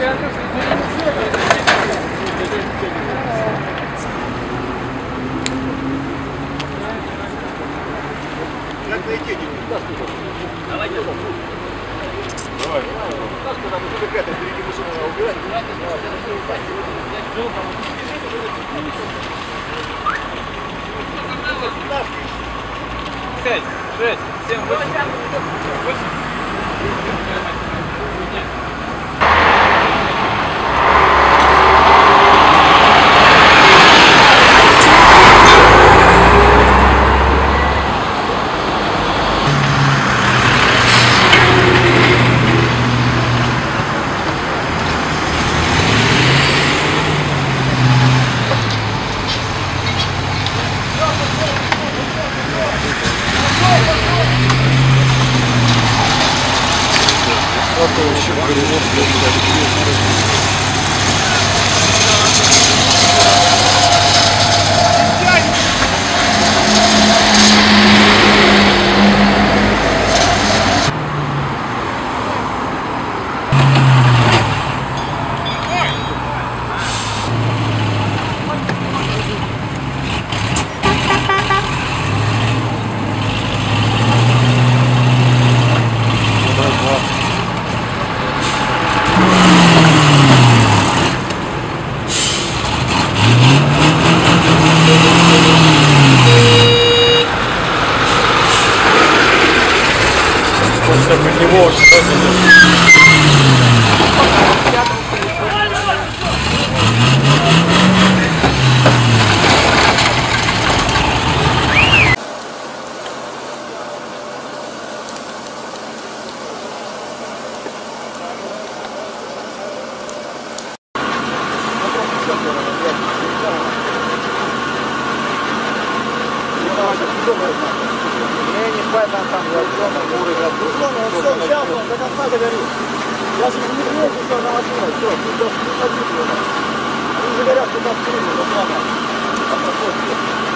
Как найти? Давай, Давай. Там уже какая-то впереди машина надо убирать. Пять, шесть, семь, восемь, восемь. готовы еще Хочется под него что-то. Я же не вернул, что на машину, все, ты даже не ходил. Они же говорят, что там крылья, вот надо. А проходит.